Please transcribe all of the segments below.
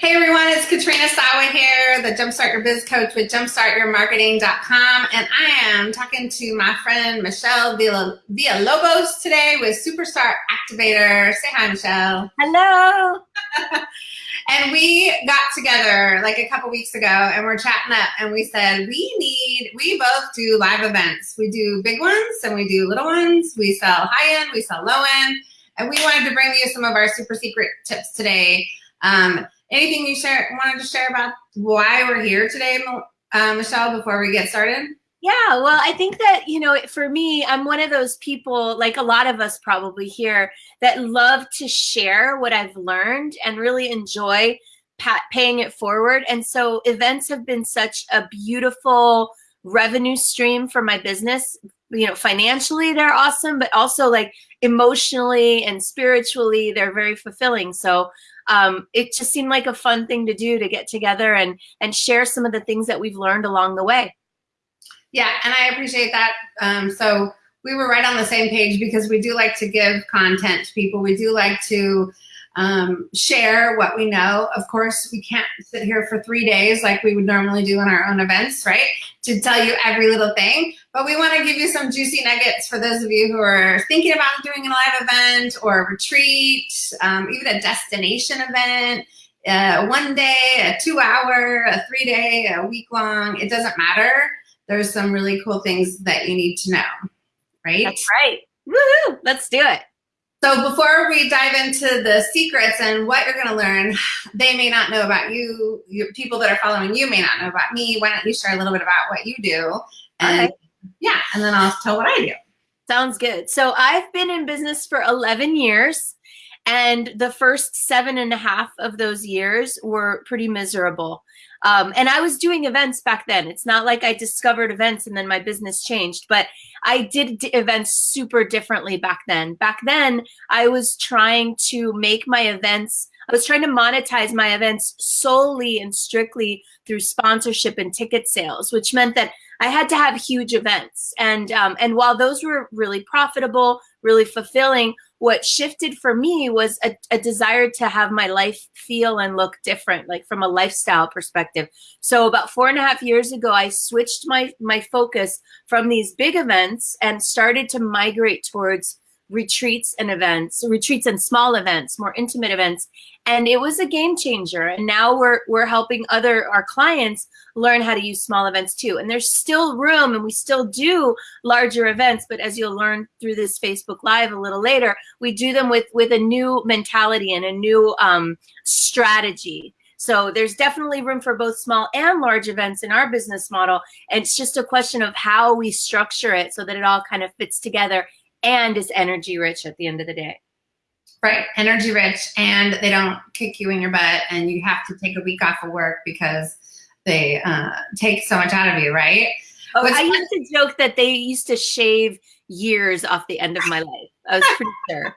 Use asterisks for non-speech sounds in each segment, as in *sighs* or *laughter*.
Hey everyone, it's Katrina Sawa here, the Jumpstart Your Biz Coach with jumpstartyourmarketing.com. And I am talking to my friend Michelle Villalobos today with Superstar Activator. Say hi, Michelle. Hello. *laughs* and we got together like a couple weeks ago and we're chatting up and we said, we need, we both do live events. We do big ones and we do little ones. We sell high end, we sell low end. And we wanted to bring you some of our super secret tips today. Um, Anything you share wanted to share about why we're here today, uh, Michelle, before we get started? Yeah, well, I think that, you know, for me, I'm one of those people, like a lot of us probably here, that love to share what I've learned and really enjoy paying it forward. And so events have been such a beautiful revenue stream for my business. You know, financially, they're awesome, but also like emotionally and spiritually, they're very fulfilling. So um, it just seemed like a fun thing to do to get together and and share some of the things that we've learned along the way. Yeah, and I appreciate that. Um, so we were right on the same page because we do like to give content to people. We do like to um, share what we know. Of course, we can't sit here for three days like we would normally do in our own events, right? To tell you every little thing. But we want to give you some juicy nuggets for those of you who are thinking about doing a live event or a retreat, um, even a destination event, uh, one day, a two hour, a three day, a week long, it doesn't matter. There's some really cool things that you need to know, right? That's right. Woohoo! Let's do it. So before we dive into the secrets and what you're going to learn, they may not know about you. you. People that are following you may not know about me. Why don't you share a little bit about what you do? And okay. Yeah, and then I'll tell what I do. Sounds good. So I've been in business for 11 years. And the first seven and a half of those years were pretty miserable. Um, and I was doing events back then. It's not like I discovered events and then my business changed, but I did events super differently back then. Back then, I was trying to make my events, I was trying to monetize my events solely and strictly through sponsorship and ticket sales, which meant that I had to have huge events. And, um, and while those were really profitable, really fulfilling, what shifted for me was a, a, desire to have my life feel and look different, like from a lifestyle perspective. So about four and a half years ago, I switched my, my focus from these big events and started to migrate towards retreats and events, retreats and small events, more intimate events. And it was a game changer. And now we're, we're helping other, our clients learn how to use small events too. And there's still room and we still do larger events, but as you'll learn through this Facebook Live a little later, we do them with, with a new mentality and a new um, strategy. So there's definitely room for both small and large events in our business model. And it's just a question of how we structure it so that it all kind of fits together and is energy rich at the end of the day. Right, energy rich, and they don't kick you in your butt, and you have to take a week off of work because they uh, take so much out of you, right? Oh, What's I used to joke that they used to shave years off the end of my life. I was pretty sure.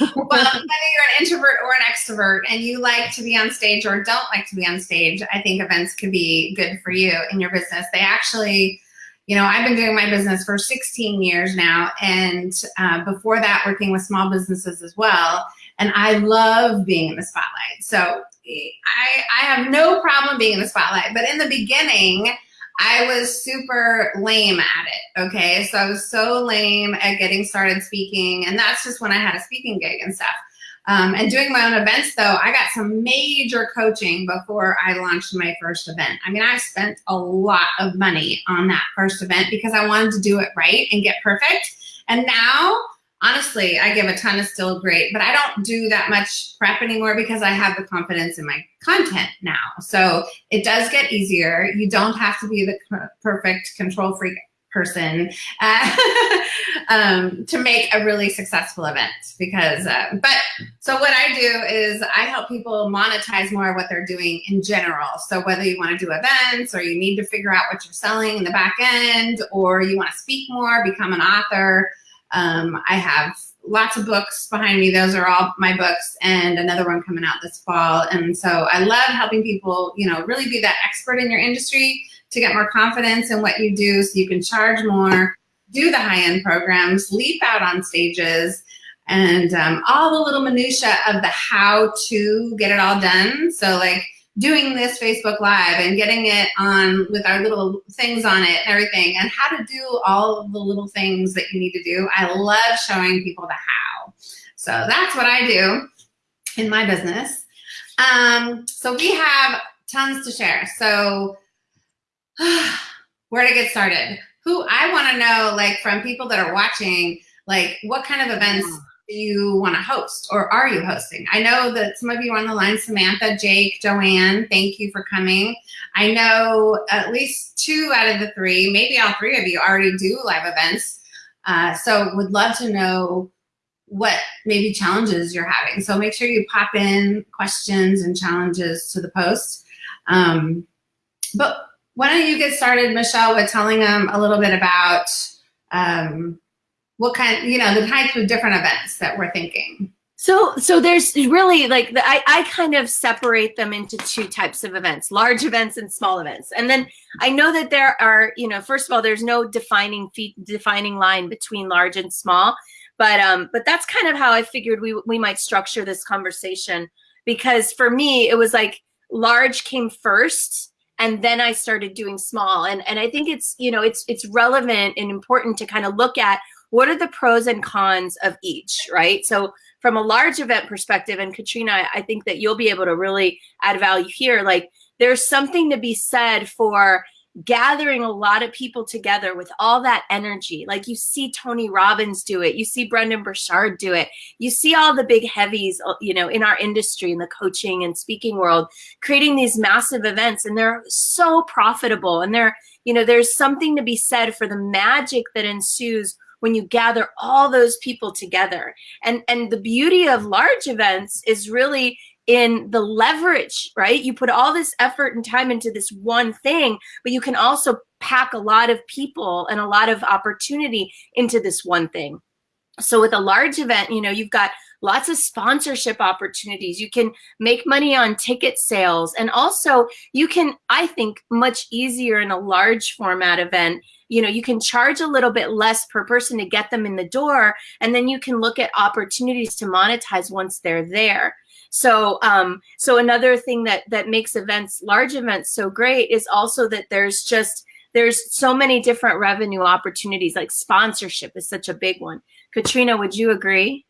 *laughs* well, whether you're an introvert or an extrovert and you like to be on stage or don't like to be on stage, I think events could be good for you in your business. They actually you know, I've been doing my business for 16 years now, and uh, before that, working with small businesses as well. And I love being in the spotlight. So I, I have no problem being in the spotlight. But in the beginning, I was super lame at it. Okay. So I was so lame at getting started speaking. And that's just when I had a speaking gig and stuff. Um, and doing my own events though, I got some major coaching before I launched my first event. I mean, I spent a lot of money on that first event because I wanted to do it right and get perfect. And now, honestly, I give a ton of still great, but I don't do that much prep anymore because I have the confidence in my content now. So it does get easier. You don't have to be the perfect control freak person uh, *laughs* um, to make a really successful event because uh, but so what I do is I help people monetize more of what they're doing in general. So whether you want to do events or you need to figure out what you're selling in the back end or you want to speak more become an author um, I have lots of books behind me. Those are all my books and another one coming out this fall. And so I love helping people you know really be that expert in your industry to get more confidence in what you do so you can charge more, do the high-end programs, leap out on stages, and um, all the little minutia of the how to get it all done. So like doing this Facebook Live and getting it on with our little things on it and everything and how to do all of the little things that you need to do. I love showing people the how. So that's what I do in my business. Um, so we have tons to share. So *sighs* where to get started? Who I want to know, like from people that are watching, like what kind of events you want to host or are you hosting? I know that some of you are on the line, Samantha, Jake, Joanne, thank you for coming. I know at least two out of the three, maybe all three of you already do live events. Uh, so would love to know what maybe challenges you're having. So make sure you pop in questions and challenges to the post. Um, but why don't you get started, Michelle, with telling them a little bit about um, what kind, you know, the types of different events that we're thinking. So, so there's really like the, I, I kind of separate them into two types of events, large events and small events. And then I know that there are, you know, first of all, there's no defining feet, defining line between large and small, but, um, but that's kind of how I figured we, we might structure this conversation because for me, it was like large came first and then I started doing small. And, and I think it's, you know, it's, it's relevant and important to kind of look at what are the pros and cons of each, right? So from a large event perspective, and Katrina, I think that you'll be able to really add value here. Like there's something to be said for gathering a lot of people together with all that energy. Like you see Tony Robbins do it. You see Brendon Burchard do it. You see all the big heavies, uh, you know, in our industry, in the coaching and speaking world, creating these massive events and they're so profitable. And they're, you know, there's something to be said for the magic that ensues when you gather all those people together. And, and the beauty of large events is really in the leverage, right? You put all this effort and time into this one thing, but you can also pack a lot of people and a lot of opportunity into this one thing. So with a large event, you know, you've got lots of sponsorship opportunities. You can make money on ticket sales. And also you can, I think, much easier in a large format event you know, you can charge a little bit less per person to get them in the door, and then you can look at opportunities to monetize once they're there. So, um, so another thing that that makes events, large events, so great is also that there's just there's so many different revenue opportunities. Like sponsorship is such a big one. Katrina, would you agree?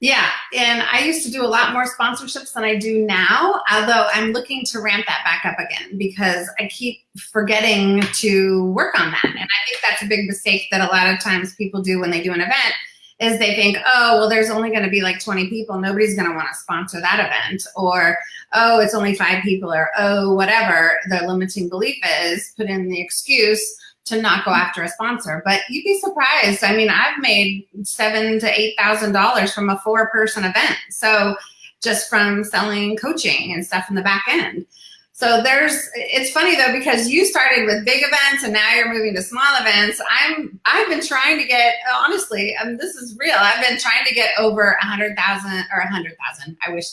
Yeah, and I used to do a lot more sponsorships than I do now, although I'm looking to ramp that back up again because I keep forgetting to work on that. And I think that's a big mistake that a lot of times people do when they do an event is they think, oh, well, there's only going to be like 20 people. Nobody's going to want to sponsor that event. Or, oh, it's only five people. Or, oh, whatever the limiting belief is, put in the excuse to not go after a sponsor. But you'd be surprised. I mean, I've made seven to eight thousand dollars from a four person event. So just from selling coaching and stuff in the back end. So there's, it's funny though, because you started with big events and now you're moving to small events. I'm, I've been trying to get, honestly, um, this is real. I've been trying to get over a hundred thousand or a hundred thousand. I wish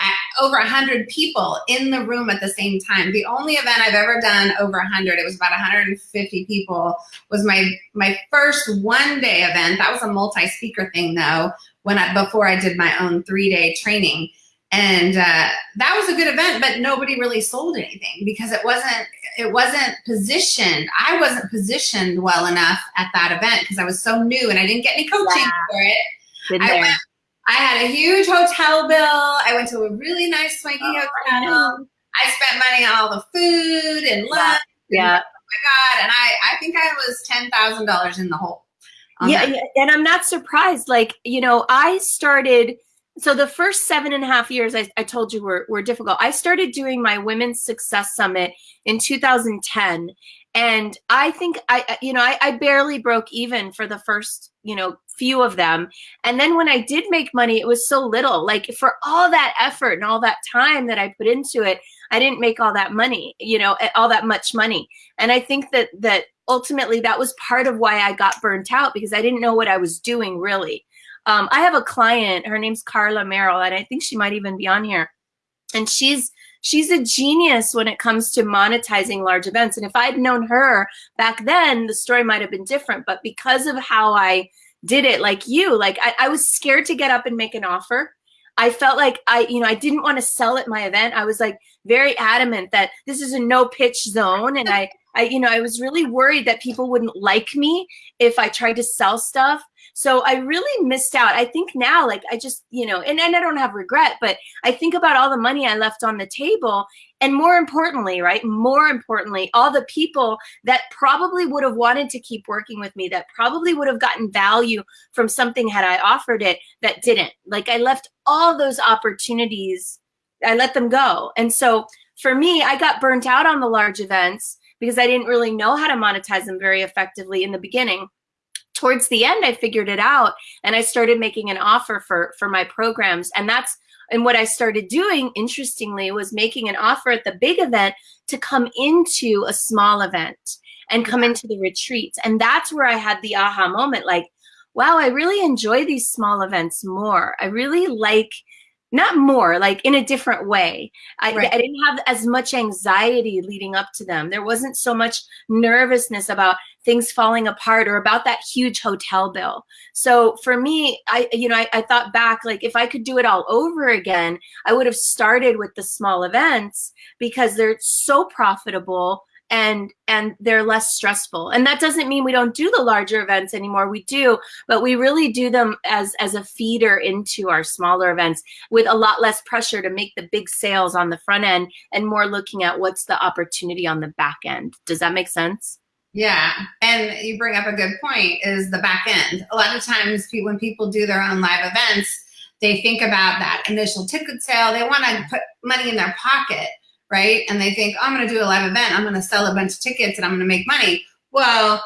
I, over a hundred people in the room at the same time. The only event I've ever done over a hundred, it was about 150 people was my, my first one day event. That was a multi-speaker thing though, when I, before I did my own three day training. And uh, that was a good event, but nobody really sold anything because it wasn't it wasn't positioned. I wasn't positioned well enough at that event because I was so new and I didn't get any coaching wow. for it. I, went, I had a huge hotel bill. I went to a really nice swanky oh, hotel. I, I, spent money on all the food and lunch. Yeah. And, oh my God. And I, I think I was $10,000 in the hole. Yeah, that. and I'm not surprised. Like, you know, I started so the first seven and a half years I, I, told you were, were difficult. I started doing my Women's Success Summit in 2010. And I think I, you know, I, I barely broke even for the first, you know, few of them. And then when I did make money, it was so little. Like for all that effort and all that time that I put into it, I didn't make all that money, you know, eh, all that much money. And I think that that ultimately that was part of why I got burnt out because I didn't know what I was doing really. Um, I have a client, her name's Carla Merrill, and I think she might even be on here. And she's she's a genius when it comes to monetizing large events. And if I'd known her back then, the story might have been different. But because of how I did it like you. Like I, I was scared to get up and make an offer. I felt like I, you know, I didn't want to sell at my event. I was like very adamant that this is a no pitch zone. And I, I, you know, I was really worried that people wouldn't like me if I tried to sell stuff. So I really missed out. I think now, like, I just, you know, and, and I don't have regret, but I think about all the money I left on the table. And more importantly, right, more importantly, all the people that probably would have wanted to keep working with me, that probably would have gotten value from something had I offered it that didn't. Like, I left all those opportunities, I let them go. And so for me, I got burnt out on the large events because I didn't really know how to monetize them very effectively in the beginning towards the end, I figured it out and I started making an offer for, for my programs. And that's, and what I started doing, interestingly, was making an offer at the big event to come into a small event and come into the retreats. And that's where I had the aha moment like, wow, I really enjoy these small events more. I really like not more like in a different way. I, right. I, didn't have as much anxiety leading up to them. There wasn't so much nervousness about things falling apart or about that huge hotel bill. So for me i you know I, I thought back like if i could do it all over again i would have started with the small events because they're so profitable and and they're less stressful. And that doesn't mean we don't do the larger events anymore. We do but we really do them as as a feeder into our smaller events with a lot less pressure to make the big sales on the front end and more looking at what's the opportunity on the back end. Does that make sense? Yeah, and you bring up a good point is the back end. A lot of times when people do their own live events, they think about that initial ticket sale. They want to put money in their pocket right? And they think, oh, I'm going to do a live event. I'm going to sell a bunch of tickets and I'm going to make money. Well,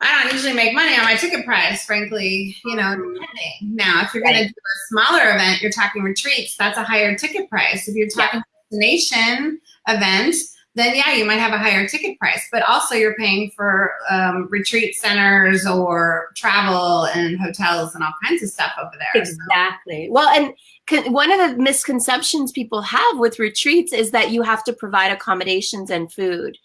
I don't usually make money on my ticket price, frankly, you know, depending. Now, if you're right. going to do a smaller event, you're talking retreats, that's a higher ticket price. If you're talking yeah. destination event, then yeah, you might have a higher ticket price, but also you're paying for um, retreat centers or travel and hotels and all kinds of stuff over there. Exactly. So. Well, and one of the misconceptions people have with retreats is that you have to provide accommodations and food.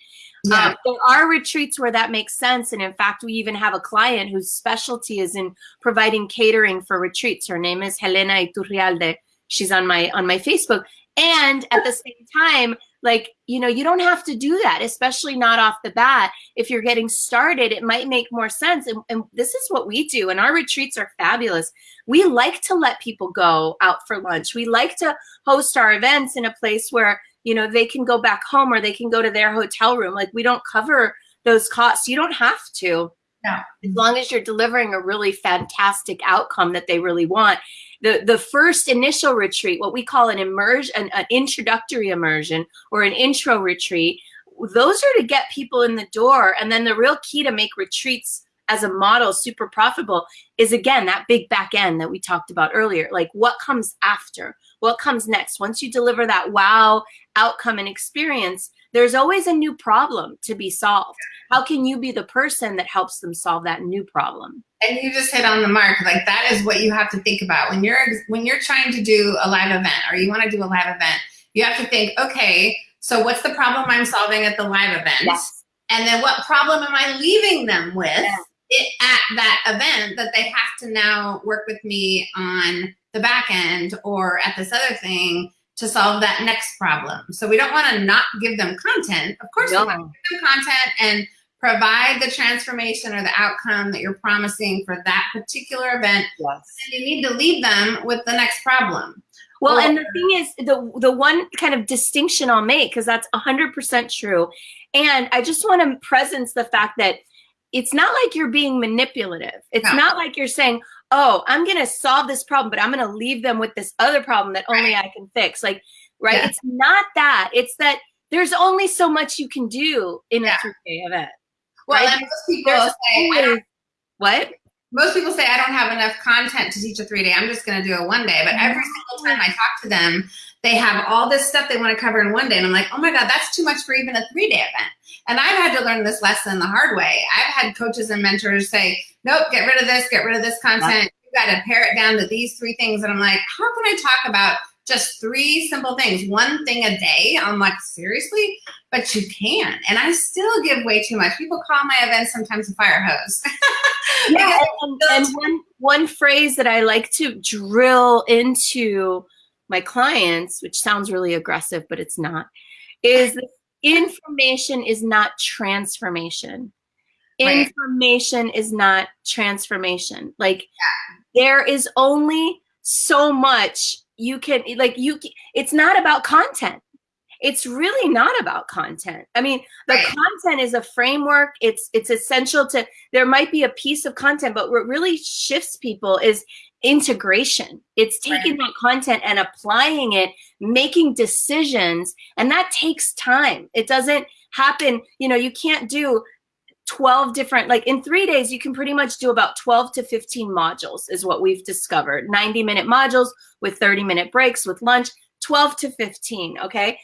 Yeah. Um, there are retreats where that makes sense. And in fact, we even have a client whose specialty is in providing catering for retreats. Her name is Helena Iturrialde. She's on my on my Facebook. And at the same time, like, you know, you don't have to do that, especially not off the bat. If you're getting started, it might make more sense. And, and this is what we do. And our retreats are fabulous. We like to let people go out for lunch. We like to host our events in a place where, you know, they can go back home or they can go to their hotel room. Like we don't cover those costs. You don't have to. Yeah. As long as you're delivering a really fantastic outcome that they really want the the first initial retreat, what we call an immersion, an, an introductory immersion or an intro retreat, those are to get people in the door. And then the real key to make retreats as a model super profitable is again that big back end that we talked about earlier. Like what comes after? What comes next? Once you deliver that wow outcome and experience, there's always a new problem to be solved. How can you be the person that helps them solve that new problem? And you just hit on the mark. Like that is what you have to think about when you're when you're trying to do a live event or you want to do a live event. You have to think, okay, so what's the problem I'm solving at the live event? Yes. And then what problem am I leaving them with yes. it, at that event that they have to now work with me on the back end or at this other thing to solve that next problem. So we don't want to not give them content. Of course, no. we want to give them content and provide the transformation or the outcome that you're promising for that particular event. Yes. And you need to leave them with the next problem. Well, or, and the thing is, the the one kind of distinction I'll make, because that's 100% true, and I just want to presence the fact that it's not like you're being manipulative. It's no. not like you're saying, oh, I'm going to solve this problem, but I'm going to leave them with this other problem that only right. I can fix. Like, right? Yeah. It's not that. It's that there's only so much you can do in yeah. a three-day event. Well, right? most people say, what? Most people say I don't have enough content to teach a three-day. I'm just going to do it one day. But every mm-hmm. single time I talk to them, they have all this stuff they want to cover in one day. And I'm like, oh my God, that's too much for even a three-day event. And I've had to learn this lesson the hard way. I've had coaches and mentors say, nope, get rid of this, get rid of this content. You've got to pare it down to these three things. And I'm like, how can I talk about just three simple things, one thing a day. I'm like, seriously? But you can. And I still give way too much. People call my events sometimes a fire hose. *laughs* yeah, and, and one, one phrase that I like to drill into my clients, which sounds really aggressive, but it's not, is information is not transformation. Right. Information is not transformation. Like yeah. there is only so much you can like you it's not about content. It's really not about content. I mean the right. content is a framework. It's it's essential to there might be a piece of content but what really shifts people is integration. It's taking right. that content and applying it making decisions and that takes time. It doesn't happen you know you can't do 12 different like in three days you can pretty much do about 12 to 15 modules is what we've discovered. 90 minute modules with 30 minute breaks with lunch 12 to 15 okay?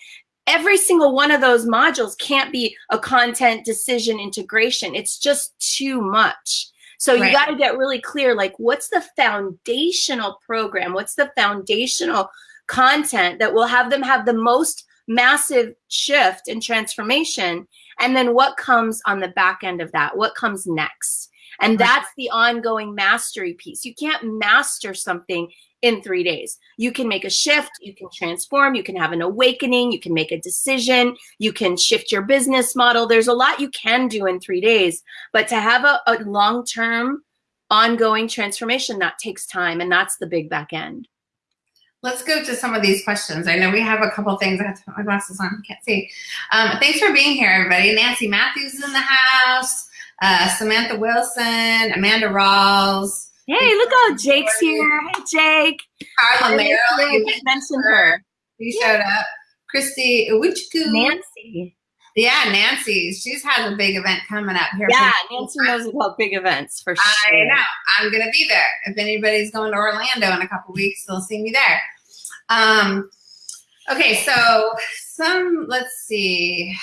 Every single one of those modules can't be a content decision integration. It's just too much. So right. you got to get really clear like what's the foundational program? What's the foundational content that will have them have the most massive shift and transformation and then what comes on the back end of that? What comes next? And that's the ongoing mastery piece. You can't master something in three days. You can make a shift, you can transform, you can have an awakening, you can make a decision, you can shift your business model. There's a lot you can do in three days, but to have a, a long term, ongoing transformation, that takes time. And that's the big back end. Let's go to some of these questions. I know we have a couple things. I have to put my glasses on. I Can't see. Um, thanks for being here, everybody. Nancy Matthews is in the house. Uh, Samantha Wilson, Amanda Rawls. Hey, look how Jake's here. Hey, Jake. Carla Merrill. You mentioned her. She yeah. showed up. Christy Uwichku. Nancy. Yeah, Nancy. She's has a big event coming up here. Yeah, Nancy knows about big events for sure. I know. I'm going to be there. If anybody's going to Orlando in a couple weeks, they'll see me there. Um, okay, so some, let's see.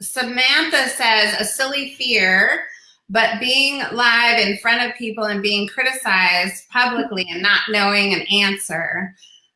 Samantha says a silly fear, but being live in front of people and being criticized publicly and not knowing an answer.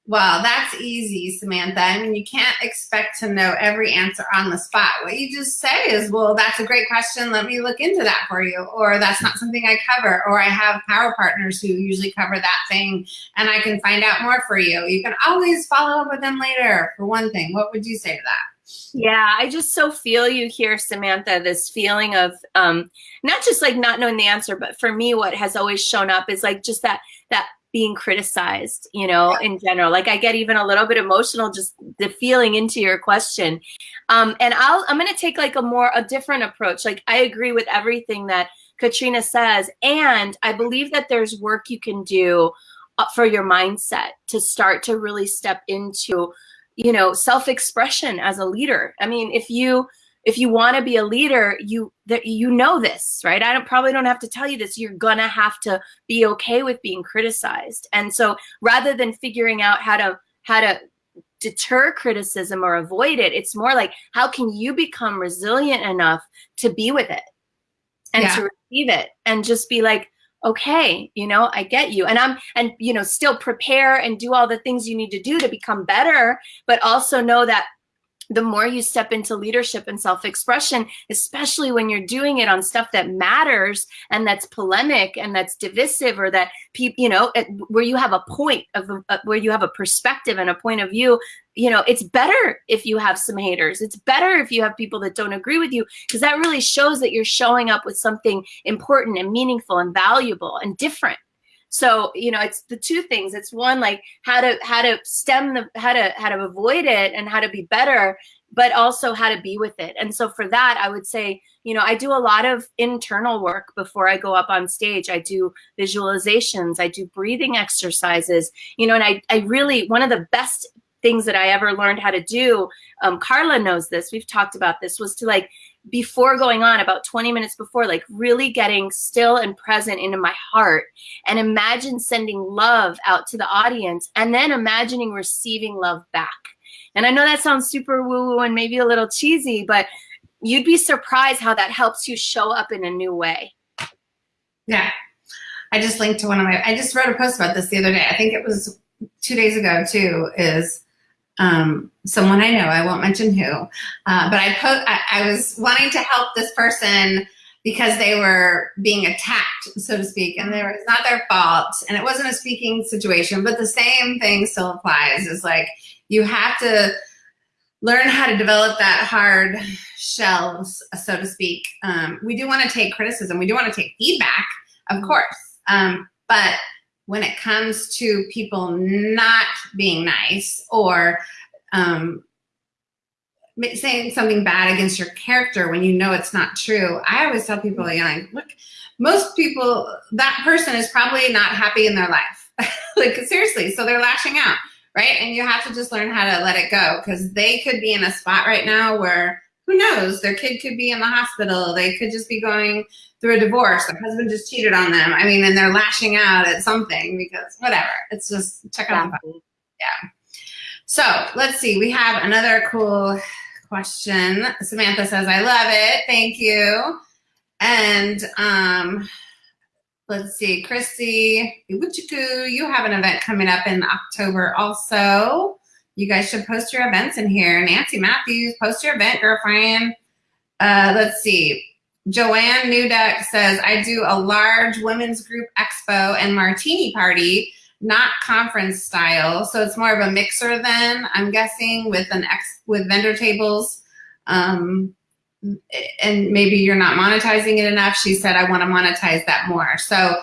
Well, that's easy, Samantha. I mean, you can't expect to know every answer on the spot. What you just say is, well, that's a great question. Let me look into that for you. Or that's not something I cover. Or I have power partners who usually cover that thing and I can find out more for you. You can always follow up with them later for one thing. What would you say to that? Yeah, I just so feel you here, Samantha, this feeling of um, not just like not knowing the answer, but for me, what has always shown up is like just that, that being criticized, you know, in general. Like I get even a little bit emotional just the feeling into your question. Um, and I'll, I'm going to take like a more, a different approach. Like I agree with everything that Katrina says. And I believe that there's work you can do uh, for your mindset to start to really step into, you know, self-expression as a leader. I mean, if you, if you want to be a leader, you that you know this, right? I don't probably don't have to tell you this. You're gonna have to be okay with being criticized. And so rather than figuring out how to how to deter criticism or avoid it, it's more like how can you become resilient enough to be with it and yeah. to receive it and just be like, okay, you know, I get you. And I'm, and, you know, still prepare and do all the things you need to do to become better, but also know that the more you step into leadership and self-expression, especially when you're doing it on stuff that matters and that's polemic and that's divisive or that you know, where you have a point of uh, where you have a perspective and a point of view, you know, it's better if you have some haters. It's better if you have people that don't agree with you because that really shows that you're showing up with something important and meaningful and valuable and different. So, you know, it's the two things. It's one like how to how to stem the how to how to avoid it and how to be better, but also how to be with it. And so for that, I would say, you know, I do a lot of internal work before I go up on stage. I do visualizations, I do breathing exercises, you know, and I, I really, one of the best things that I ever learned how to do, um, Carla knows this, we've talked about this, was to like before going on about 20 minutes before like really getting still and present into my heart and imagine sending love out to the audience and then imagining receiving love back. And i know that sounds super woo woo and maybe a little cheesy but you'd be surprised how that helps you show up in a new way. Yeah. I just linked to one of my i just wrote a post about this the other day. I think it was two days ago too is um, someone I know, I won't mention who, uh, but I, put, I, I was wanting to help this person because they were being attacked, so to speak, and there was not their fault, and it wasn't a speaking situation, but the same thing still applies. Is like you have to learn how to develop that hard shells, so to speak. Um, we do want to take criticism, we do want to take feedback, of course, um, but when it comes to people not being nice or um, saying something bad against your character when you know it's not true. I always tell people, know, look, most people, that person is probably not happy in their life. *laughs* like seriously, so they're lashing out, right? And you have to just learn how to let it go because they could be in a spot right now where who knows, their kid could be in the hospital. They could just be going through a divorce. Their husband just cheated on them. I mean, and they're lashing out at something because whatever. It's just check out Yeah. So let's see. We have another cool question. Samantha says, I love it. Thank you. And um, let's see, Chrissy, you have an event coming up in October also. You guys should post your events in here. Nancy Matthews, post your event, girlfriend. Uh, let's see. Joanne Newduck says, I do a large women's group expo and martini party not conference style. So it's more of a mixer then, I'm guessing, with an ex with vendor tables. Um, and maybe you're not monetizing it enough. She said, I want to monetize that more. So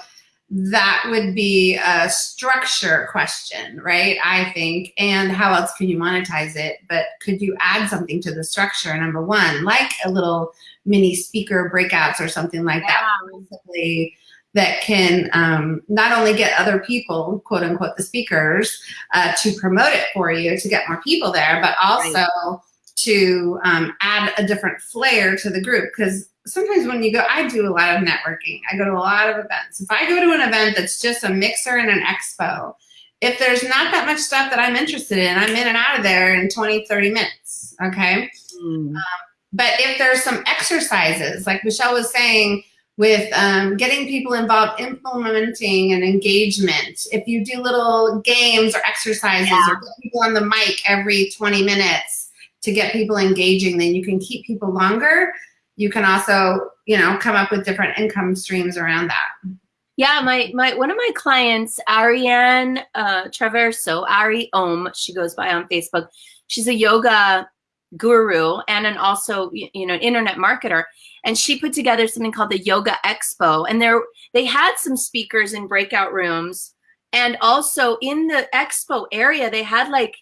that would be a structure question, right? I think. And how else can you monetize it? But could you add something to the structure, number one, like a little mini speaker breakouts or something like yeah. that? that can um, not only get other people, quote unquote, the speakers, uh, to promote it for you to get more people there, but also right. to um, add a different flair to the group. Because sometimes when you go, I do a lot of networking. I go to a lot of events. If I go to an event that's just a mixer and an expo, if there's not that much stuff that I'm interested in, I'm in and out of there in 20, 30 minutes, okay? Mm. Um, but if there's some exercises, like Michelle was saying, with um, getting people involved, implementing and engagement. If you do little games or exercises yeah. or put people on the mic every 20 minutes to get people engaging, then you can keep people longer. You can also, you know, come up with different income streams around that. Yeah, my my one of my clients, Ariane uh, Traverso, Ari Om, she goes by on Facebook. She's a yoga guru and an also you know internet marketer and she put together something called the yoga expo and there they had some speakers in breakout rooms and also in the expo area they had like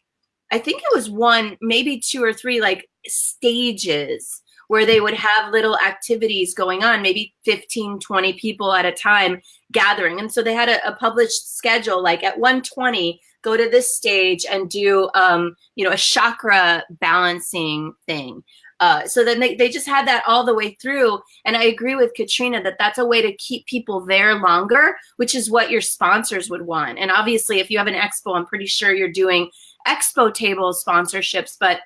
i think it was one maybe two or three like stages where they would have little activities going on maybe 15 20 people at a time gathering and so they had a, a published schedule like at 120 go to this stage and do, um, you know, a chakra balancing thing. Uh, so then they, they just had that all the way through. And I agree with Katrina that that's a way to keep people there longer, which is what your sponsors would want. And obviously, if you have an expo, I'm pretty sure you're doing expo table sponsorships. But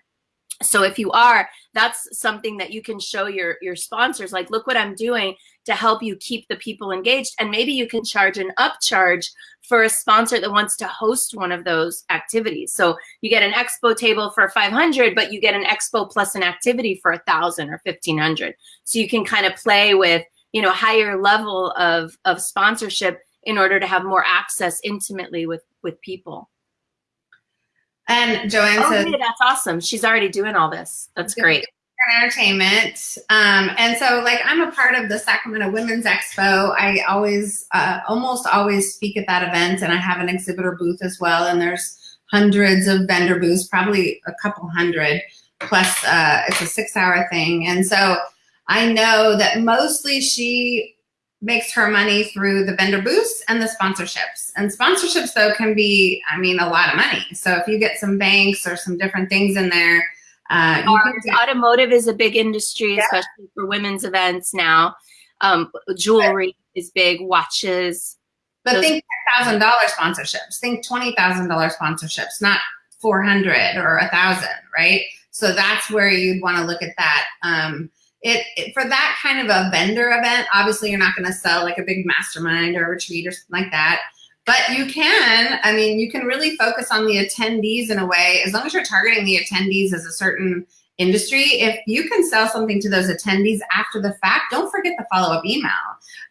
so if you are, that's something that you can show your, your sponsors, like, look what I'm doing to help you keep the people engaged. And maybe you can charge an upcharge for a sponsor that wants to host one of those activities. So you get an expo table for 500, but you get an expo plus an activity for a thousand or 1500. So you can kind of play with, you know, higher level of, of sponsorship in order to have more access intimately with, with people. And Joanne oh, says, hey, that's awesome. She's already doing all this. That's great entertainment. Um, and so like I'm a part of the Sacramento Women's Expo. I always, uh, almost always speak at that event and I have an exhibitor booth as well. And there's hundreds of vendor booths, probably a couple hundred plus uh, it's a six hour thing. And so I know that mostly she makes her money through the vendor booths and the sponsorships. And sponsorships though can be, I mean, a lot of money. So if you get some banks or some different things in there, uh, automotive is a big industry, yeah. especially for women's events now. Um, jewelry is big, watches. But those think thousand dollar sponsorships. Think twenty thousand dollar sponsorships, not four hundred or a thousand, right? So that's where you'd want to look at that. Um, it, it, for that kind of a vendor event. Obviously, you're not going to sell like a big mastermind or a retreat or something like that. but you can, I mean, you can really focus on the attendees in a way, as long as you're targeting the attendees as a certain industry, if you can sell something to those attendees after the fact, don't forget the follow-up email.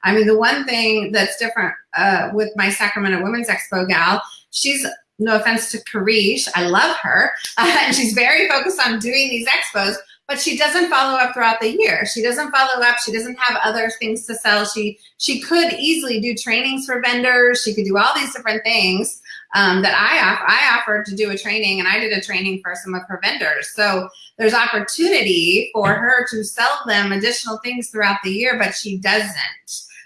I mean, the one thing that's different uh, with my Sacramento Women's Expo gal, she's, no offense to Karish, I love her, uh, *laughs* and she's very focused on doing these expos, but she doesn't follow up throughout the year. She doesn't follow up. She doesn't have other things to sell. She she could easily do trainings for vendors. She could do all these different things um, that I I offered to do a training, and I did a training for some of her vendors. So there's opportunity for her to sell them additional things throughout the year, but she doesn't.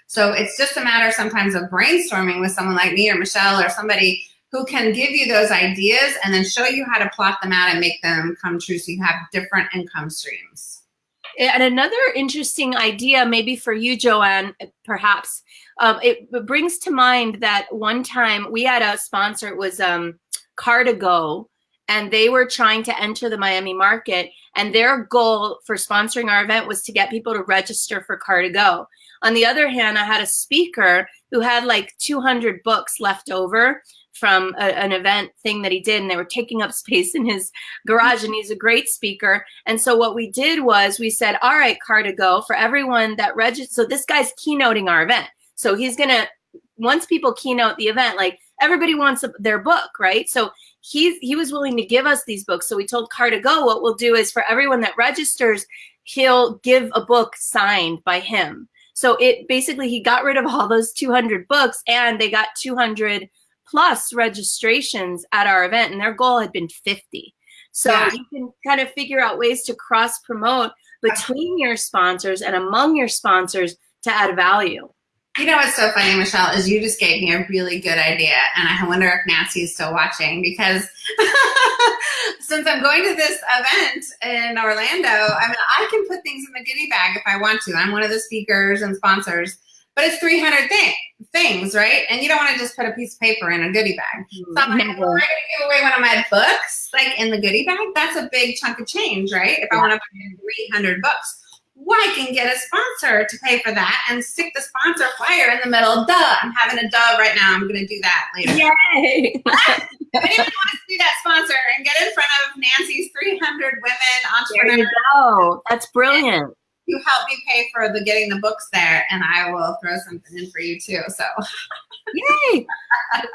So it's just a matter sometimes of brainstorming with someone like me or Michelle or somebody who can give you those ideas and then show you how to plot them out and make them come true so you have different income streams. And another interesting idea, maybe for you, Joanne, perhaps, um, it, brings to mind that one time we had a sponsor, it was um, Car2Go, and they were trying to enter the Miami market. And their goal for sponsoring our event was to get people to register for Car2Go. On the other hand, I had a speaker who had like 200 books left over from a, an event thing that he did and they were taking up *laughs* space in his garage and he's a great speaker. And so what we did was we said all right Car2Go for everyone that registered so this guy's keynoting our event. So he's gonna once people keynote the event like everybody wants their book right? So he he was willing to give us these books. So we told Car2Go what we'll do is for everyone that registers he'll give a book signed by him so it basically he got rid of all those 200 books and they got 200 plus registrations at our event and their goal had been 50. So yeah. you can kind of figure out ways to cross promote between your sponsors and among your sponsors to add value. You know what's so funny, Michelle, is you just gave me a really good idea. And I wonder if Nancy is still watching because *laughs* since I'm going to this event in Orlando, I mean, I can put things in the goodie bag if I want to. I'm one of the speakers and sponsors but it's 300 thing, things, right? And you don't want to just put a piece of paper in a goodie bag. So I'm like, going to give away one of my books, like in the goodie bag. That's a big chunk of change, right? If I want to buy 300 books. Well, I can get a sponsor to pay for that and stick the sponsor flyer in the middle. Duh, I'm having a duh right now. I'm going to do that later. Yay! *laughs* if anyone wants to be that sponsor and get in front of Nancy's 300 women entrepreneurs. There you go. That's brilliant you help me pay for the getting the books there and I will throw something in for you too. So yay. *laughs*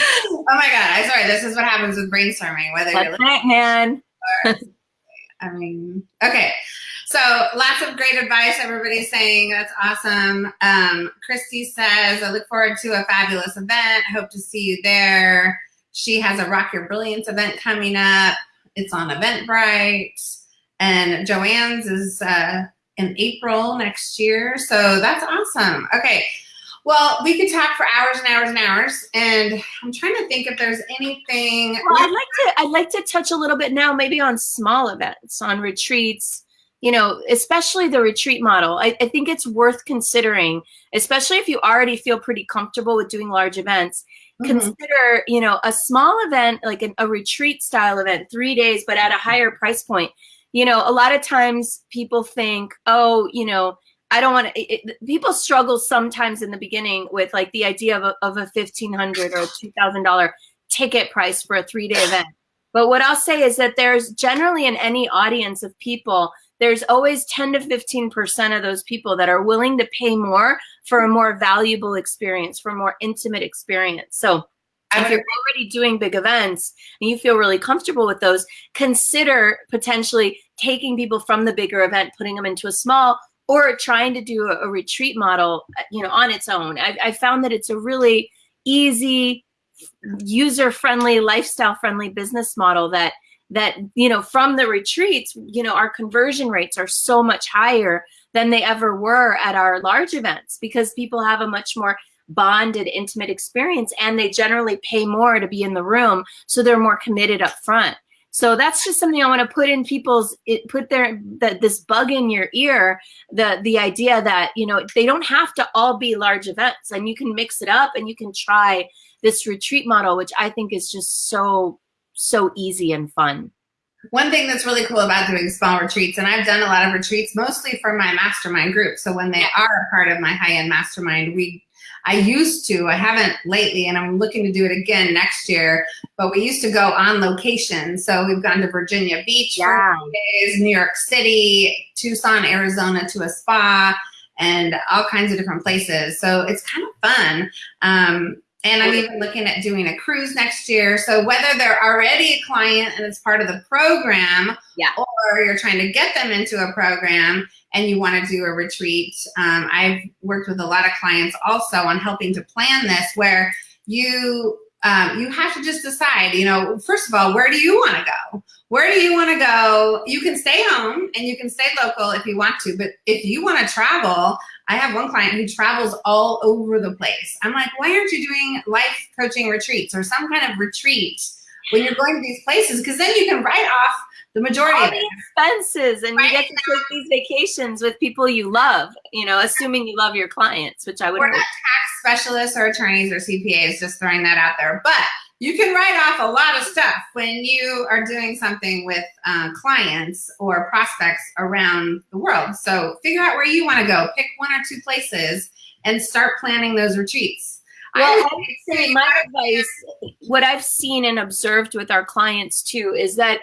oh my God. I'm sorry. This is what happens with brainstorming, whether That's you're it, man. *laughs* Or, I mean, okay. So lots of great advice. Everybody's saying that's awesome. Um, Christy says, I look forward to a fabulous event. Hope to see you there. She has a Rock Your Brilliance event coming up. It's on Eventbrite. And Joanne's is uh, in April next year. So that's awesome. Okay. Well, we could talk for hours and hours and hours, and I'm trying to think if there's anything. Well, I'd like to. I'd like to touch a little bit now, maybe on small events, on retreats. You know, especially the retreat model. I, I think it's worth considering, especially if you already feel pretty comfortable with doing large events. Mm -hmm. Consider, you know, a small event like a retreat style event, three days, but at a higher price point you know, a lot of times people think, oh, you know, I don't want to, people struggle sometimes in the beginning with like the idea of a, of a 1500 or $2,000 ticket price for a three day *sighs* event. But what I'll say is that there's generally in any audience of people, there's always 10 to 15% of those people that are willing to pay more for a more valuable experience, for a more intimate experience. So if you're already doing big events and you feel really comfortable with those, consider potentially taking people from the bigger event, putting them into a small, or trying to do a, a retreat model, uh, you know, on its own. I, I found that it's a really easy, user-friendly, lifestyle-friendly business model that that you know from the retreats, you know, our conversion rates are so much higher than they ever were at our large events because people have a much more bonded, intimate experience, and they generally pay more to be in the room, so they're more committed up front. So that's just something I want to put in people's it, put their that this bug in your ear the the idea that you know they don't have to all be large events and you can mix it up and you can try this retreat model which I think is just so so easy and fun. One thing that's really cool about doing small retreats, and I've done a lot of retreats mostly for my mastermind group. So when they are a part of my high-end mastermind, we I used to, I haven't lately, and I'm looking to do it again next year. But we used to go on location. So we've gone to Virginia Beach Yeah. for days, New York City, Tucson, Arizona to a spa, and all kinds of different places. So it's kind of fun. Um, and I'm even looking at doing a cruise next year. So whether they're already a client and it's part of the program, Yeah. or you're trying to get them into a program and you want to do a retreat, um, I've worked with a lot of clients also on helping to plan this, where you um, you have to just decide. You know, first of all, where do you want to go? Where do you want to go? You can stay home and you can stay local if you want to, but if you want to travel, I have one client who travels all over the place. I'm like, why aren't you doing life coaching retreats or some kind of retreat when you're going to these places? Because then you can write off the majority All of it. expenses, and you get to take these vacations with people you love. You know, assuming you love your clients, which I would. We're not tax specialists or attorneys or CPAs, just throwing that out there. But you can write off a lot of stuff when you are doing something with uh, clients or prospects around the world. So figure out where you want to go. Pick one or two places and start planning those retreats. Well, I would say my advice, what I've seen and observed with our clients too, is that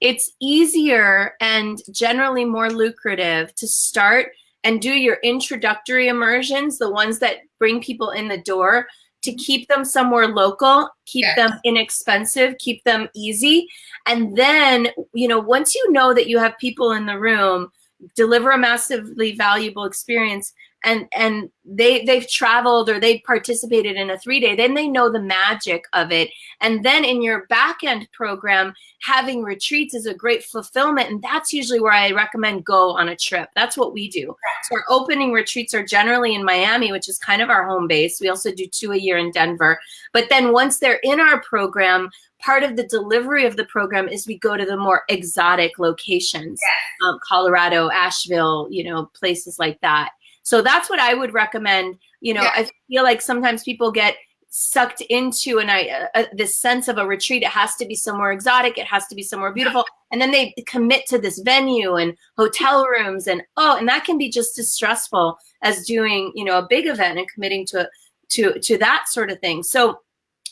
it's easier and generally more lucrative to start and do your introductory immersions, the ones that bring people in the door, to mm-hmm. keep them somewhere local, keep Yes. them inexpensive, keep them easy. And then, you know, once you know that you have people in the room, deliver a massively valuable experience and and they they've traveled or they've participated in a three day then they know the magic of it. And then in your back end program having retreats is a great fulfillment and that's usually where i recommend go on a trip. That's what we do. So our opening retreats are generally in miami which is kind of our home base. We also do two a year in denver. But then once they're in our program part of the delivery of the program is we go to the more exotic locations. Um, colorado asheville you know places like that so that's what I would recommend. You know, Yeah. I feel like sometimes people get sucked into an I uh, this sense of a retreat. It has to be somewhere exotic. It has to be somewhere beautiful, and then they commit to this venue and hotel rooms, and oh, and that can be just as stressful as doing you know a big event and committing to to to that sort of thing. So.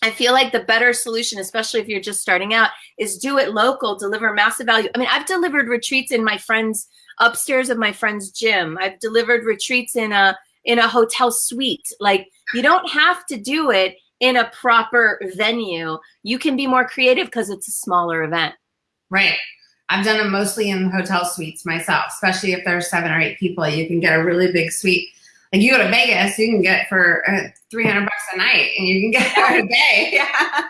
I feel like the better solution, especially if you're just starting out, is do it local, deliver massive value. I mean, I've delivered retreats in my friends' upstairs of my friend's gym. I've delivered retreats in a in a hotel suite. Like you don't have to do it in a proper venue. You can be more creative because it's a smaller event. Right. I've done them mostly in hotel suites myself, especially if there's seven or eight people. You can get a really big suite. Like you go to Vegas, you can get for uh, 300 bucks a night and you can get for a day. *laughs* Yeah.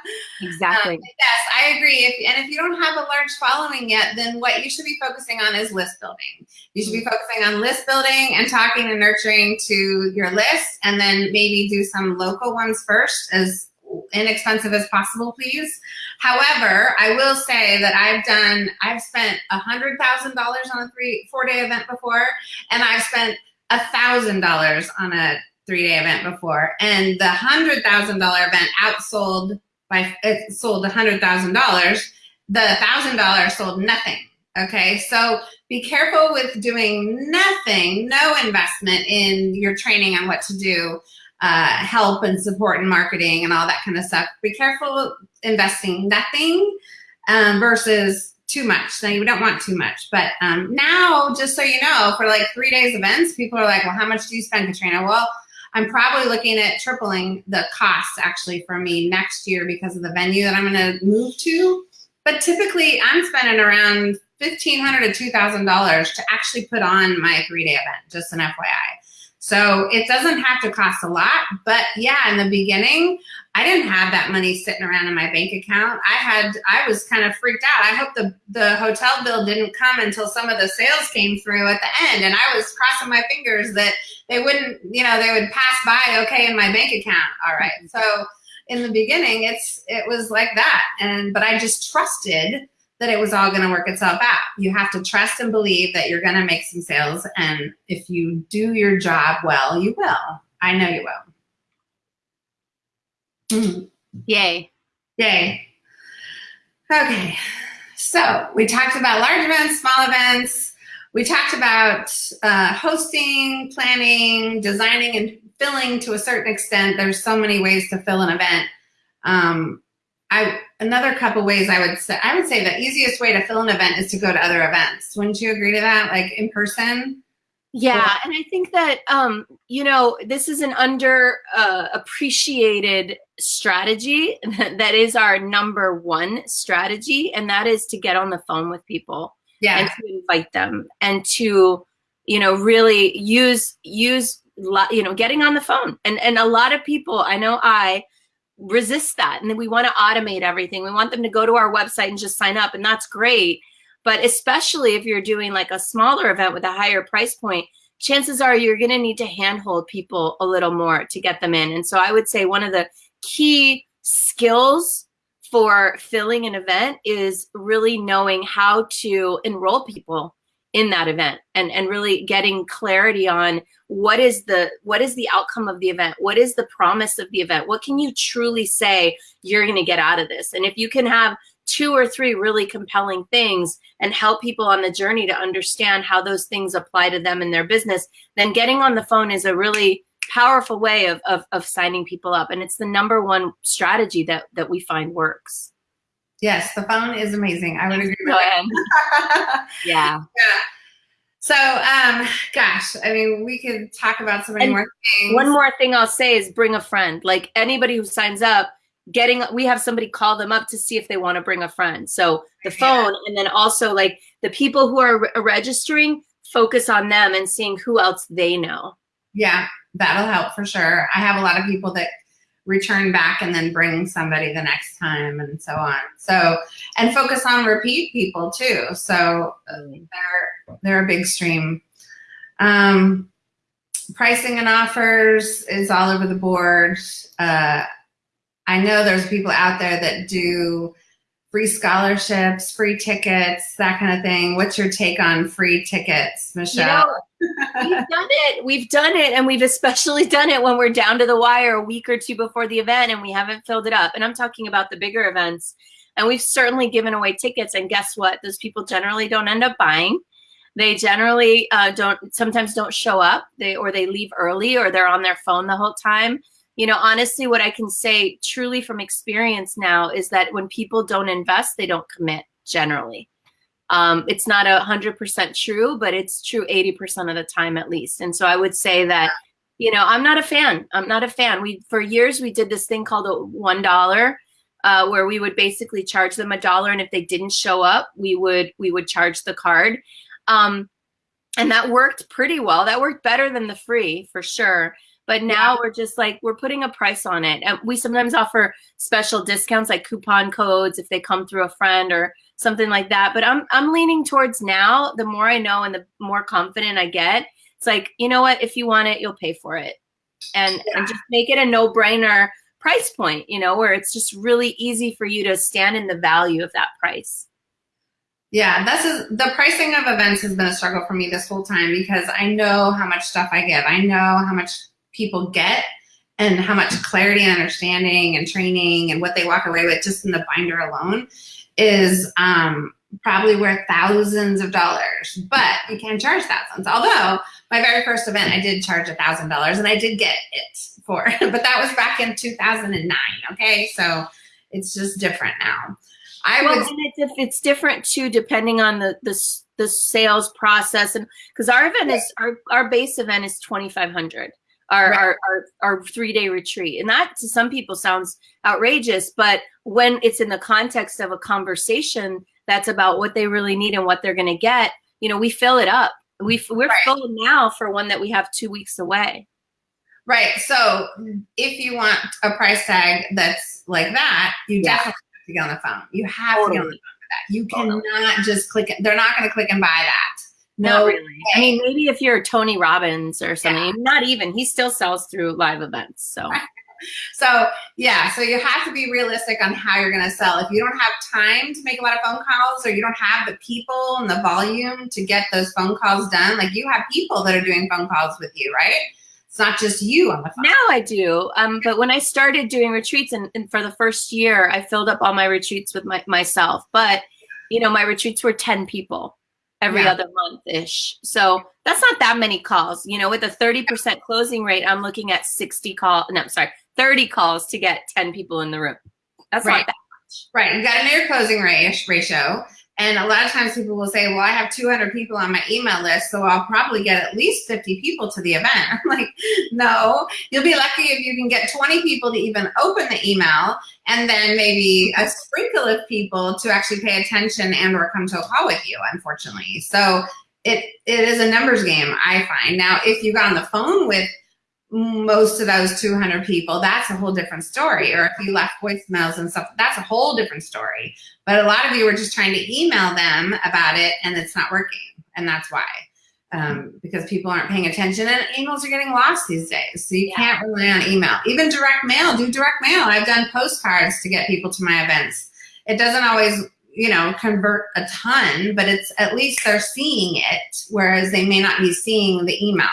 Exactly. Um, yes, I agree. If, and if you don't have a large following yet, then what you should be focusing on is list building. You should be focusing on list building and talking and nurturing to your list, and then maybe do some local ones first, as inexpensive as possible, please. However, I will say that I've done, I've spent a hundred thousand dollars on a three, four day event before, and I've spent a thousand dollars on a three day event before, and the hundred thousand dollar event outsold by it sold a hundred thousand dollars. The thousand dollars sold nothing. Okay, so be careful with doing nothing, no investment in your training on what to do, uh, help and support and marketing and all that kind of stuff. Be careful investing nothing um, versus too much. Now you don't want too much, but um, now just so you know, for like three days events, people are like, "Well, how much do you spend, Katrina?" Well, I'm probably looking at tripling the costs actually for me next year because of the venue that I'm going to move to. But typically, I'm spending around fifteen hundred to two thousand dollars to actually put on my three day event. Just an FYI. So it doesn't have to cost a lot, but yeah, in the beginning, I didn't have that money sitting around in my bank account. I had, I was kind of freaked out. I hope the the hotel bill didn't come until some of the sales came through at the end, and I was crossing my fingers that they wouldn't, you know, they would pass by okay in my bank account. All right, so in the beginning, it's it was like that, and but I just trusted that it was all going to work itself out. You have to trust and believe that you're going to make some sales. And if you do your job well, you will. I know you will. Mhm. Yay. Yay. Okay. So we talked about large events, small events. we talked about uh, hosting, planning, designing, and filling to a certain extent. There's so many ways to fill an event. Um, I another couple ways I would say I would say the easiest way to fill an event is to go to other events. Wouldn't you agree to that? Like in person? Yeah, and I think that um, you know this is an under uh, appreciated strategy *laughs* that is our number one strategy, and that is to get on the phone with people yeah. and to invite them and to you know really use use you know getting on the phone and and a lot of people I know I resist that and then we want to automate everything. We want them to go to our website and just sign up, and that's great but especially if you're doing like a smaller event with a higher price point, chances are you're going to need to handhold people a little more to get them in. And so I would say one of the key skills for filling an event is really knowing how to enroll people in that event and and really getting clarity on what is the what is the outcome of the event? What is the promise of the event? What can you truly say you're going to get out of this? And if you can have two or three really compelling things and help people on the journey to understand how those things apply to them in their business, then getting on the phone is a really powerful way of, of, of signing people up. And it's the number one strategy that, that we find works. Yes, the phone is amazing. I would agree with that. *laughs* yeah. Yeah. So, um, gosh, I mean, we could talk about so many and more things. One more thing I'll say is bring a friend. Like anybody who signs up, getting we have somebody call them up to see if they want to bring a friend. So the phone yeah. and then also like the people who are re registering focus on them and seeing who else they know. Yeah that'll help for sure. I have a lot of people that return back and then bring somebody the next time and so on. So and focus on repeat people too. So uh, they're they're a big stream. Um pricing and offers is all over the board. Uh I know there's people out there that do free scholarships, free tickets, that kind of thing. What's your take on free tickets, Michelle? You know, we've done it. We've done it. And we've especially *laughs* done it when we're down to the wire a week or two before the event and we haven't filled it up. And I'm talking about the bigger events. And we've certainly given away tickets. And guess what? Those people generally don't end up buying. They generally uh, don't, sometimes don't show up. They or they leave early or they're on their phone the whole time you know, honestly, what I can say truly from experience now is that when people don't invest, they don't commit generally. Um, it's not a hundred percent true, but it's true 80% of the time at least. And so I would say that, you know, I'm not a fan. I'm not a fan. We, for years, we did this thing called a $1, uh, where we would basically charge them a dollar. And if they didn't show up, we would, we would charge the card. Um, and that worked pretty well. That worked better than the free for sure. But now yeah. we're just like, we're putting a price on it. And we sometimes offer special discounts like coupon codes if they come through a friend or something like that. But I'm, I'm leaning towards now, the more I know and the more confident I get, it's like, you know what, if you want it, you'll pay for it. And, yeah. and just make it a no brainer price point, you know, where it's just really easy for you to stand in the value of that price. Yeah, this is the pricing of events has been a struggle for me this whole time because I know how much stuff I give. I know how much people get and how much clarity and understanding and training and what they walk away with just in the binder alone is um, probably worth thousands of dollars, but you can't charge thousands. Although my very first event, I did charge a thousand dollars and I did get it for, *laughs* but that was back in 2009. Okay. So it's just different now. I well, it's, it's different too, depending on the, the, the sales process. And cause our event is, our, our base event is 2,500 our, right. our, our, our three day retreat. And that to some people sounds outrageous, but when it's in the context of a conversation that's about what they really need and what they're going to get, you know, we fill it up. We, we're right. full now for one that we have two weeks away. Right. So if you want a price tag that's like that, you yeah. definitely have to get on the phone. You have totally. to get on the phone for that. You cannot just click it. They're not going to click and buy that. No, not really. I mean, maybe if you're Tony Robbins or something, yeah. not even. He still sells through live events. So. *laughs* so yeah, so you have to be realistic on how you're going to sell. If you don't have time to make a lot of phone calls or you don't have the people and the volume to get those phone calls done, like you have people that are doing phone calls with you, right? It's not just you on the phone. Now I do. Um, but when I started doing retreats and, and for the first year, I filled up all my retreats with my, myself. But, you know, my retreats were 10 people every Yeah. other month ish. So that's not that many calls. You know, with a 30% closing rate, I'm looking at 60 call. No, I'm sorry, 30 calls to get 10 people in the room. That's Right. not that. Much. Right. You got to know your closing ratio. And a lot of times people will say, well, I have 200 people on my email list, so I'll probably get at least 50 people to the event. *laughs* I'm like, no, you'll be lucky if you can get 20 people to even open the email and then maybe a sprinkle of people to actually pay attention and or come to a call with you, unfortunately. So it, it is a numbers game, I find. Now, if you got on the phone with most of those 200 people, that's a whole different story. Or if you left voicemails and stuff, that's a whole different story. But a lot of you were just trying to email them about it and it's not working. And that's why. Um, because people aren't paying attention and emails are getting lost these days. So you Yeah. can't rely on email. Even direct mail, do direct mail. I've done postcards to get people to my events. It doesn't always, you know, convert a ton, but it's at least they're seeing it, whereas they may not be seeing the email.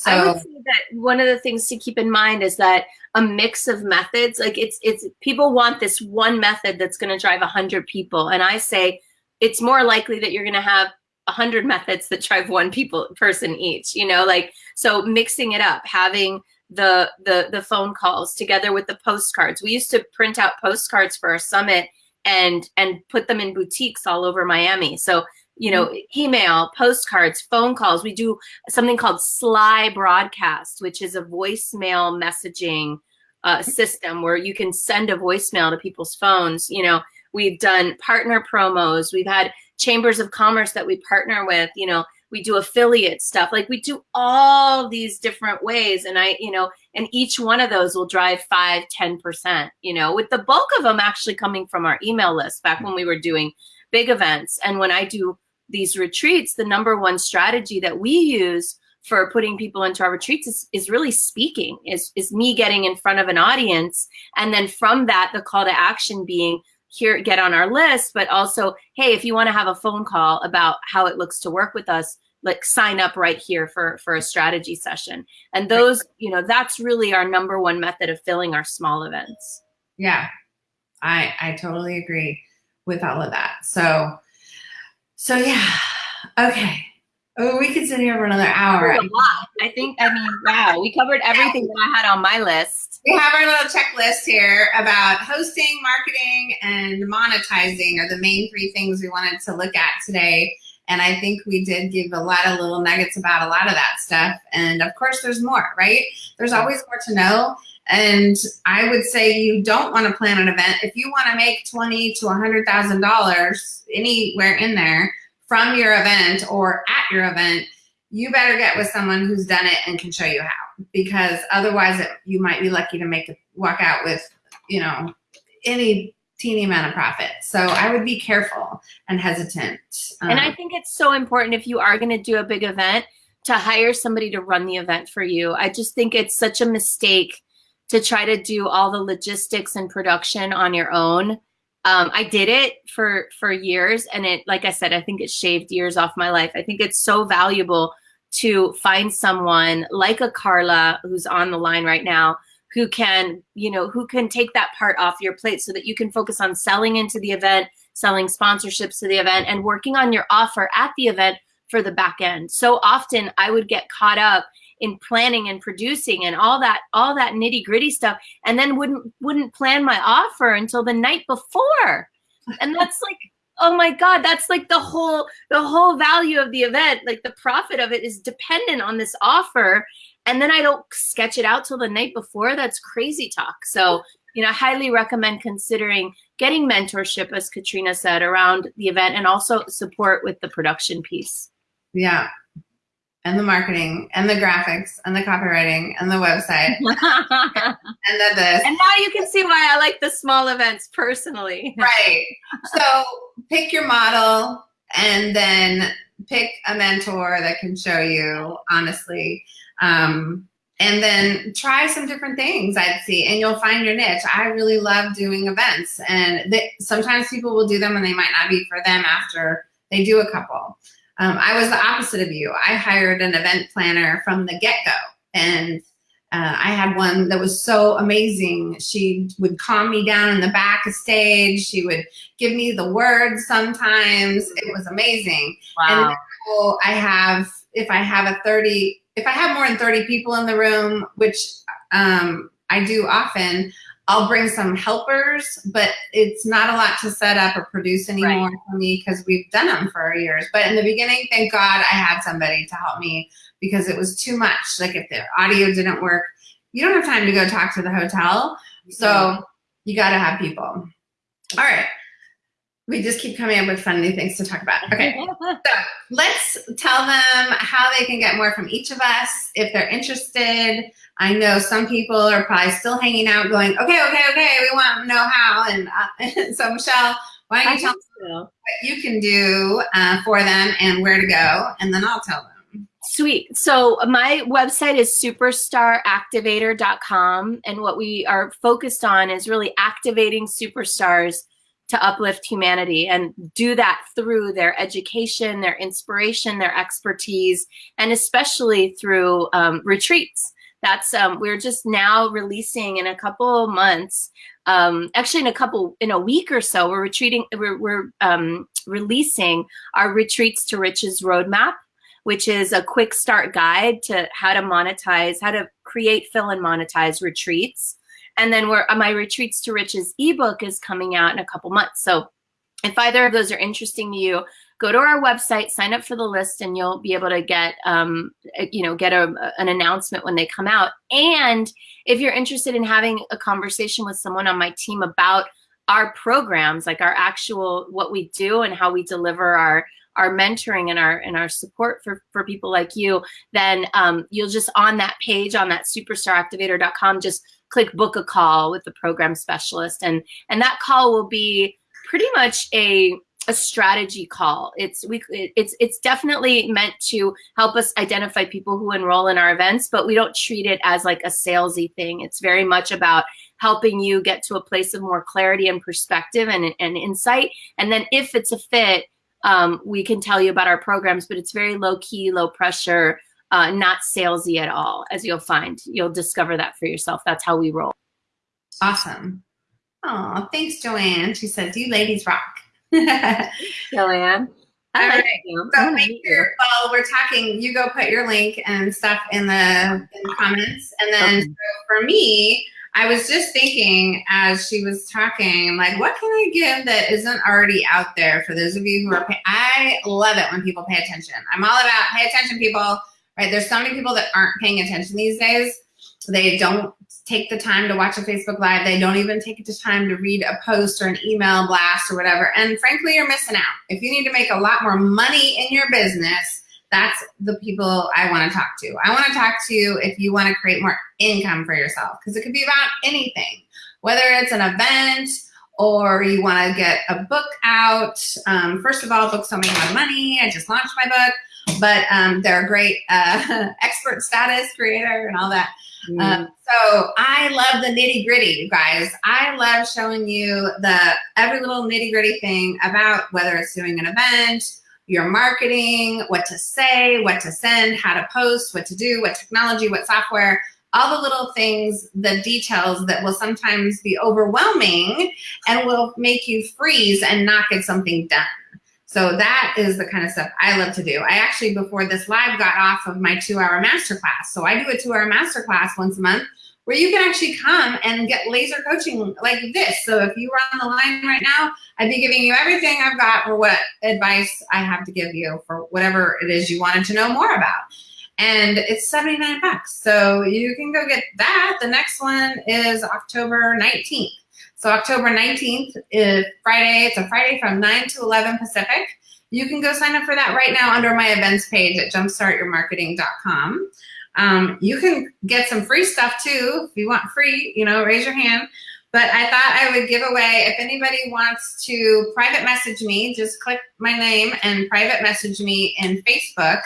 So I would say that one of the things to keep in mind is that a mix of methods, like it's it's people want this one method that's going to drive a hundred people, and I say it's more likely that you're going to have a hundred methods that drive one people person each. You know, like so mixing it up, having the the the phone calls together with the postcards. We used to print out postcards for our summit and and put them in boutiques all over Miami. So you know, email, postcards, phone calls. We do something called Slybroadcast, which is a voicemail messaging uh, system where you can send a voicemail to people's phones. You know, we've done partner promos. We've had chambers of commerce that we partner with. You know, we do affiliate stuff. Like we do all these different ways, and I, you know, and each one of those will drive five, ten percent. You know, with the bulk of them actually coming from our email list back when we were doing big events, and when I do these retreats, the number one strategy that we use for putting people into our retreats is, is really speaking, is, is me getting in front of an audience. And then from that, the call to action being here, get on our list, but also, hey, if you want to have a phone call about how it looks to work with us, like sign up right here for, for a strategy session. And those, you know, that's really our number one method of filling our small events. Yeah, I I totally agree with all of that. So so yeah, okay. Oh, we could sit here for another hour. A lot. I think, I mean, wow, we covered everything that I had on my list. We have our little checklist here about hosting, marketing, and monetizing are the main three things we wanted to look at today. And I think we did give a lot of little nuggets about a lot of that stuff. And of course, there's more, right? There's always more to know. And I would say you don't want to plan an event if you want to make twenty to a hundred thousand dollars anywhere in there from your event or at your event. You better get with someone who's done it and can show you how, because otherwise, it, you might be lucky to make it walk out with, you know, any teeny amount of profit. So I would be careful and hesitant. And I Um, think it's so important if you are going to do a big event to hire somebody to run the event for you. I just think it's such a mistake to try to do all the logistics and production on your own. Um, I did it for for years, and it, like I said, I think it shaved years off my life. I think it's so valuable to find someone like a Carla who's on the line right now who can, you know, who can take that part off your plate so that you can focus on selling into the event, selling sponsorships to the event, and working on your offer at the event for the back end. So often I would get caught up in planning and producing and all that all that nitty gritty stuff and then wouldn't wouldn't plan my offer until the night before. And that's *laughs* like oh my god that's like the whole the whole value of the event like the profit of it is dependent on this offer. And then i don't sketch it out till the night before. That's crazy talk. So you know I highly recommend considering getting mentorship as katrina said around the event and also support with the production piece. Yeah. And the marketing and the graphics and the copywriting and the website *laughs* and the this. And now you can see why I like the small events personally. *laughs* right. So pick your model and then pick a mentor that can show you honestly. Um, and then try some different things I'd see and you'll find your niche. I really love doing events and they, sometimes people will do them and they might not be for them after they do a couple. Um, I was the opposite of you. I hired an event planner from the get-go and uh, I had one that was so amazing. She would calm me down in the back of stage. She would give me the words sometimes. It was amazing. Wow. And I have, if I have a 30, if I have more than 30 people in the room, which um, I do often, I'll bring some helpers, but it's not a lot to set up or produce anymore Right. for me because we've done them for years. But in the beginning, thank God I had somebody to help me because it was too much. Like if the audio didn't work, you don't have time to go talk to the hotel. So you got to have people. All right. We just keep coming up with fun new things to talk about. Okay. *laughs* So let's tell them how they can get more from each of us if they're interested. I know some people are probably still hanging out going, okay, okay, okay, we want to know how. And uh, *laughs* so, Michelle, why don't I you tell them so. what you can do uh, for them and where to go, and then I'll tell them. Sweet. So my website is superstaractivator.com. And what we are focused on is really activating superstars to uplift humanity and do that through their education, their inspiration, their expertise, and especially through um, retreats. That's um, we're just now releasing in a couple months. Um, actually, in a couple in a week or so, we're retreating. We're, we're um, releasing our retreats to riches roadmap which is a quick start guide to how to monetize, how to create, fill, and monetize retreats. And then where my Retreats to Riches ebook is coming out in a couple months. So if either of those are interesting to you, go to our website, sign up for the list, and you'll be able to get, um, you know, get a, an announcement when they come out. And if you're interested in having a conversation with someone on my team about our programs, like our actual what we do and how we deliver our our mentoring and our and our support for for people like you, then um, you'll just on that page on that superstaractivator.com just click book a call with the program specialist and and that call will be pretty much a a strategy call. It's we it's it's definitely meant to help us identify people who enroll in our events, but we don't treat it as like a salesy thing. It's very much about helping you get to a place of more clarity and perspective and, and insight. And then if it's a fit, um, we can tell you about our programs, but it's very low key, low pressure, uh, not salesy at all, as you'll find. You'll discover that for yourself. That's how we roll. Awesome. Oh, thanks, Joanne. She says, you ladies rock. *laughs* Joanne. I All you. So make sure while we're talking, you go put your link and stuff in the, in the comments. And then Okay. so for me, I was just thinking as she was talking, like, what can I give that isn't already out there for those of you who are I love it when people pay attention. I'm all about pay attention, people. Right? There's so many people that aren't paying attention these days. They don't take the time to watch a Facebook Live. They don't even take the time to read a post or an email blast or whatever. And frankly, you're missing out. If you need to make a lot more money in your business, that's the people I want to talk to. I want to talk to you if you want to create more income for yourself because it could be about anything, whether it's an event or you want to get a book out. Um, first of all, books don't make a lot of money. I just launched my book, but um, they're a great uh, *laughs* expert status creator and all that. Um, so I love the nitty gritty, you guys. I love showing you the every little nitty gritty thing about whether it's doing an event, your marketing, what to say, what to send, how to post, what to do, what technology, what software, all the little things, the details that will sometimes be overwhelming and will make you freeze and not get something done. So that is the kind of stuff I love to do. I actually, before this live, got off of my two hour masterclass. So I do a two hour masterclass once a month where you can actually come and get laser coaching like this. So if you were on the line right now, I'd be giving you everything I've got or what advice I have to give you for whatever it is you wanted to know more about. And it's 79 bucks. So you can go get that. The next one is October 19th. So October 19th is Friday. It's a Friday from 9 to 11 Pacific. You can go sign up for that right now under my events page at jumpstartyourmarketing.com. Um, you can get some free stuff too. If you want free, you know, raise your hand. But I thought I would give away, if anybody wants to private message me, just click my name and private message me in Facebook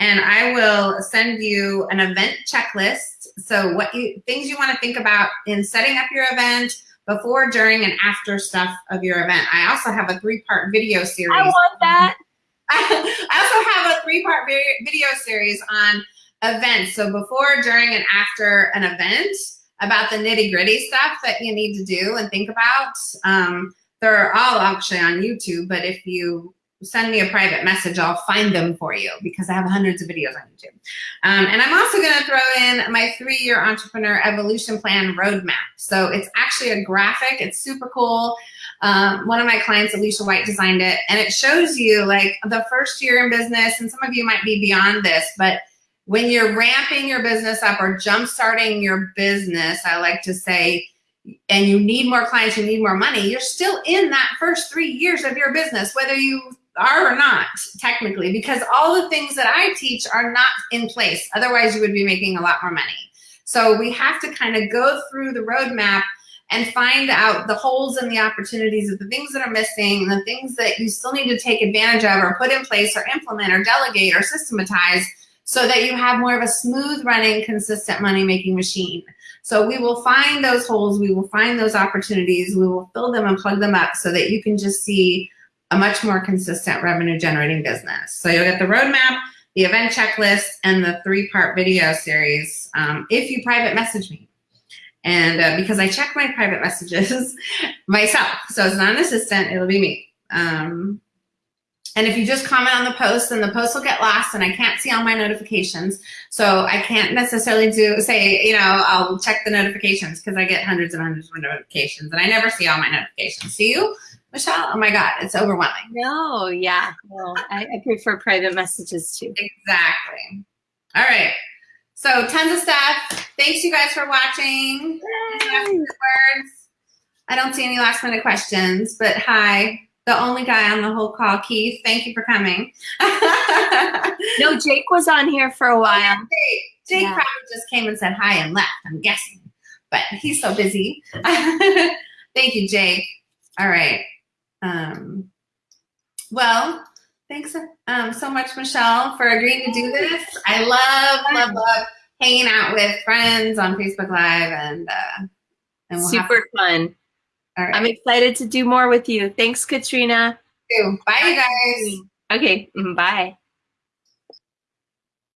and I will send you an event checklist. So what you things you want to think about in setting up your event, before, during, and after stuff of your event. I also have a three-part video series. I want that. *laughs* I also have a three-part video series on events. So before, during, and after an event about the nitty gritty stuff that you need to do and think about. Um, they're all actually on YouTube, but if you send me a private message, I'll find them for you because I have hundreds of videos on YouTube. Um, and I'm also going to throw in my three-year entrepreneur evolution plan roadmap. So it's actually a graphic. It's super cool. Um, one of my clients, Alicia White, designed it, and it shows you like the first year in business, and some of you might be beyond this, but when you're ramping your business up or jump starting your business, I like to say, and you need more clients, you need more money, you're still in that first three years of your business, whether you are or not, technically, because all the things that I teach are not in place. Otherwise, you would be making a lot more money. So we have to kind of go through the roadmap and find out the holes and the opportunities of the things that are missing, the things that you still need to take advantage of or put in place or implement or delegate or systematize so that you have more of a smooth running, consistent money making machine. So we will find those holes, we will find those opportunities, we will fill them and plug them up so that you can just see a much more consistent revenue generating business. So you'll get the roadmap, the event checklist, and the three part video series um, if you private message me. And uh, because I check my private messages *laughs* myself, so it's not an assistant, it'll be me. Um, and if you just comment on the post, then the post will get lost and I can't see all my notifications. So I can't necessarily do say, you know, I'll check the notifications because I get hundreds and hundreds of notifications and I never see all my notifications. See you, Michelle? Oh my God, it's overwhelming. No, yeah. Well, I, I prefer private messages too. Exactly. All right. So tons of stuff. Thanks you guys for watching. Words. I don't see any last minute questions, but hi the only guy on the whole call. Keith, thank you for coming. *laughs* no, Jake was on here for a while. Oh, Jake, Jake yeah. probably just came and said hi and left, I'm guessing. But he's so busy. *laughs* thank you, Jake. All right. Um, well, thanks um, so much, Michelle, for agreeing to do this. I love, love, love hanging out with friends on Facebook Live and, uh, and we'll super fun. All right. I'm excited to do more with you. Thanks, Katrina. Bye, you guys. Okay, mm, bye.